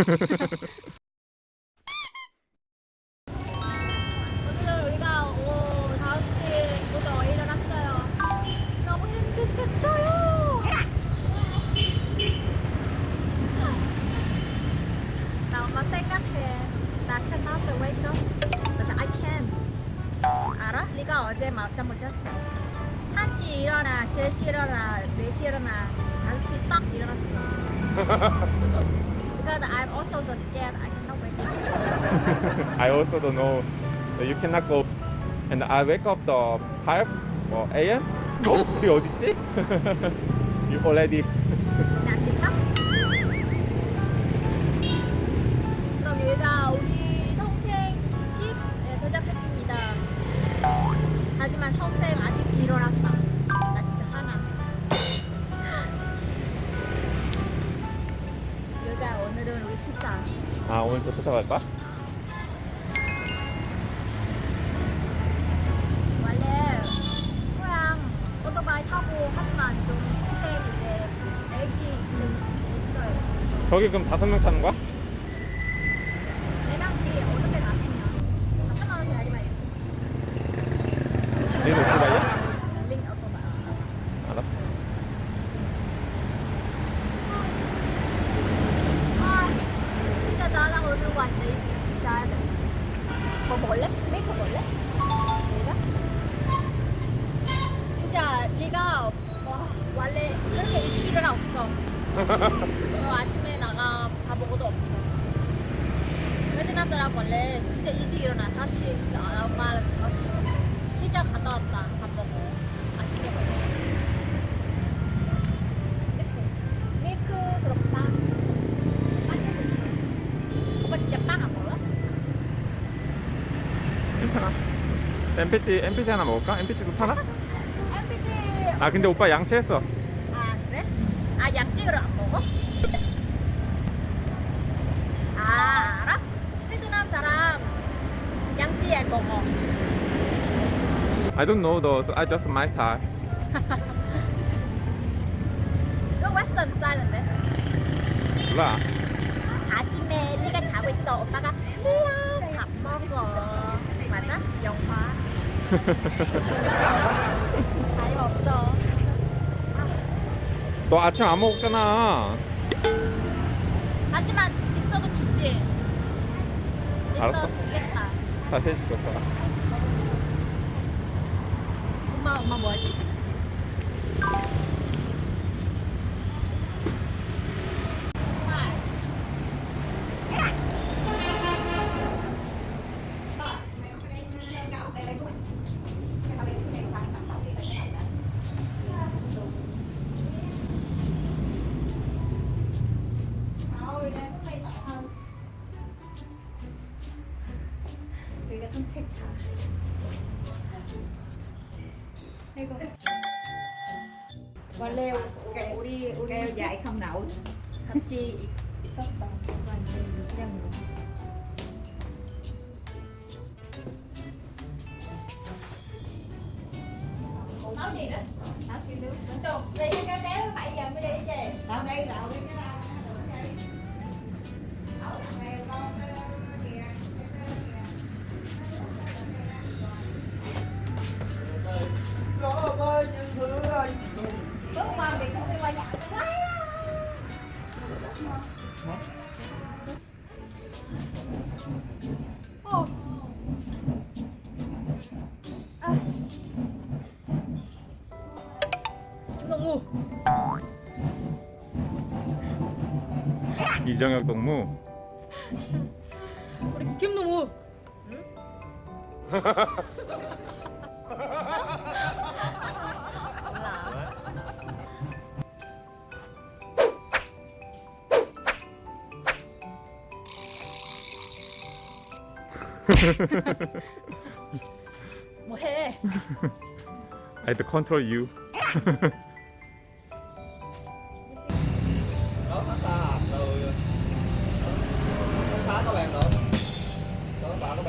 오늘 우리가 오후 5시부터 일어났어요. 너무 행복했어요. 나 엄마 생각해. 나 cannot wake up. But I can. 알아? 네가 어제 밤잠 못 잤어. 1시 일어나, 3시 일어나, 4시 일어나, 5시 딱 일어났어. Because I'm also so scared I cannot wake up. I also don't know. You cannot go. And I wake up the 5 or a.m. 어? 우리 어딨지? you already. 오늘은 우리. 아 오늘 저 쫓아갈까? 원래 소랑 오토바이 타고 하지만 좀 동생 이제 애기 있어요. 저기 그럼 다섯 명 타는 거야? 원래 그렇게 일찍 일어나 없어. 어, 아침에 나가 밥 먹어도 없어. 베트남 사람 원래 진짜 일찍 일어나. 다시 나 엄마랑 다시 피자 갔다 왔다. 밥 먹고 아침에 진짜? 괜찮아. MPT, MPT 하나 먹을까? MPT도 파나? 아 근데 오빠 양치했어. 아 그래? 아 양찌를 안 먹어? 아 알아? 베트남 사람 양찌 안 먹어 I don't know though. So I just my style. 이거 웨스턴 스타일인데 몰라. 아침에 리가 자고 있어 오빠가 리야 밥 먹어 맞아? 영화 없어 너 아침 안 먹었잖아. 하지만 있어도 좋지 알았어. 좋겠다 다시 해줄게 오빠가. 엄마 엄마 뭐 하지? 여기 qua leo kẹo đi kẹo dại không nổi. Thậm chí sắp bằng và nhân nói gì đó tao đi nước cho đi cái kéo bảy giờ mới đi về. tao đây rồi 이정혁 동무. 우리 김너무 뭐해? I had to control you.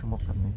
Deixa eu mostrar também.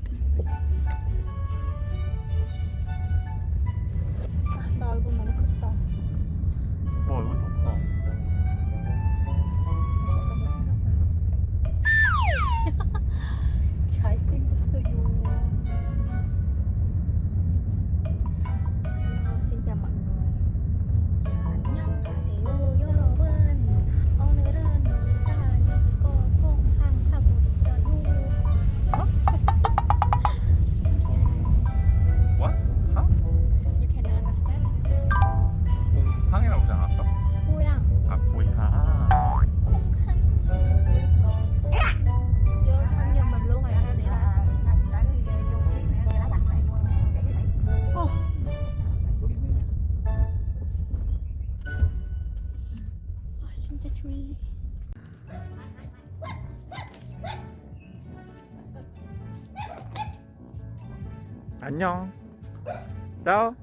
안녕. 짜오.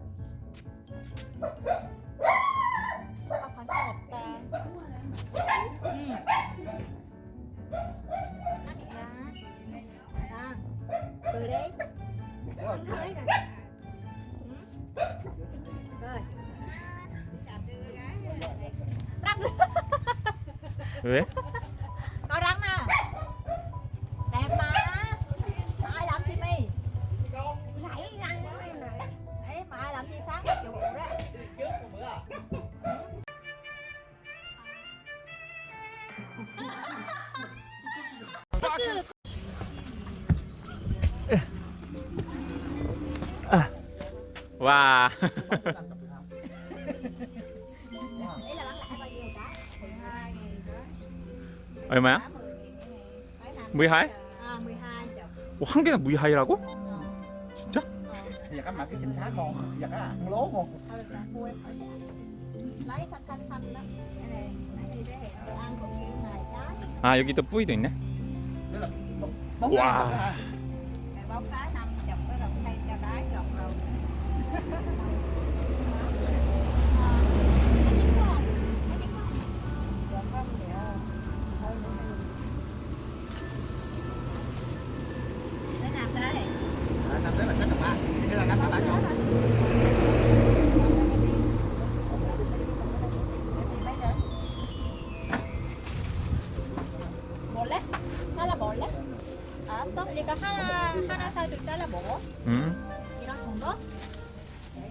Xanh xanh đó cái này cái này để hẹn ăn cũng kiểu này trái 아 여기 또 뿌이도 있네. Tức Hãy subscribe cho kênh Ghiền Mì Gõ Để không bỏ lỡ những video hấp dẫn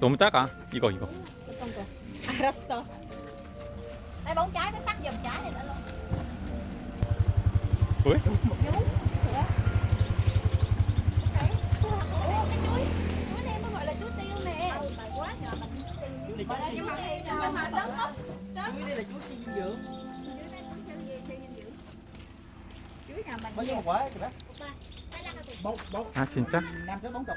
너무 작아. 이거 이거. 어떤 거? 알았어 đây bóng trái nó sắc giùm trái này nữa luôn 왜? Chú Sữa Đấy Ủa cái chuối Chuối này mới gọi là chuối tiêu nè Mà quá nhỏ mà chuối tiêu Mà là nhưng mà nhưng mà đóng mốc chuối đây là chuối siêu dinh dưỡng Chuối nào mình bao nhiêu một quả kìa bác Đây là cái bốn bốn 아 진짜? năm tới bốn chục năm tới bốn chục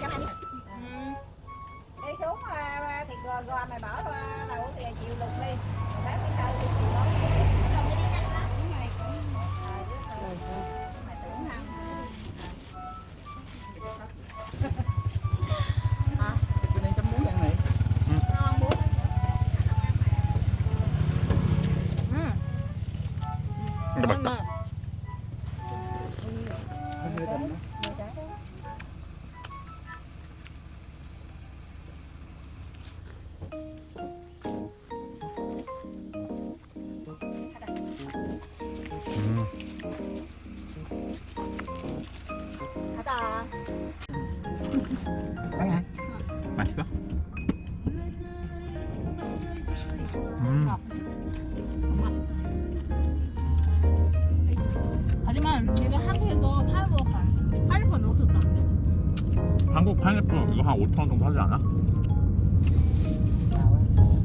cho anh đi Đi xuống à, thì gò, gò mày bỏ đầu thì chịu lục đi. Bán cái sau thì chịu cho đi nhanh lắm 근데 맛있다. 음. hả? 맛있어? 음. 한 5천 원 정도 하지 않아?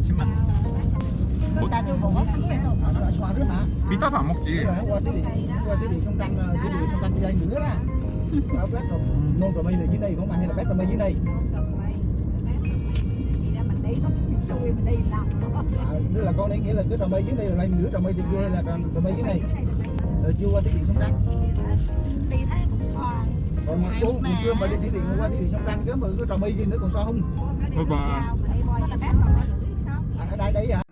10만 Rồi trà chua bột Nó xoa nước mà 비싸서 안 먹지 Rồi qua tới điện qua tới điện sông Tranh tới điện sông Tranh đây nữa á ở bếp rồi nôn rồi mây là dưới đây không mà hay là bếp rồi mây dưới đây Vậy ra mình đi nó xui mình đi làm à, tức là con đây nghĩa là cái trò mây dưới đây rồi lại nửa trò mây trên kia là trò, trò mây dưới này rồi chưa qua tới điện sông Tranh còn một chú cũng chưa mà đi thủy điện qua thủy điện sông ranh cứ mà cứ trò bi gì nữa còn sao không? Thôi bà. Ở đây đấy hả?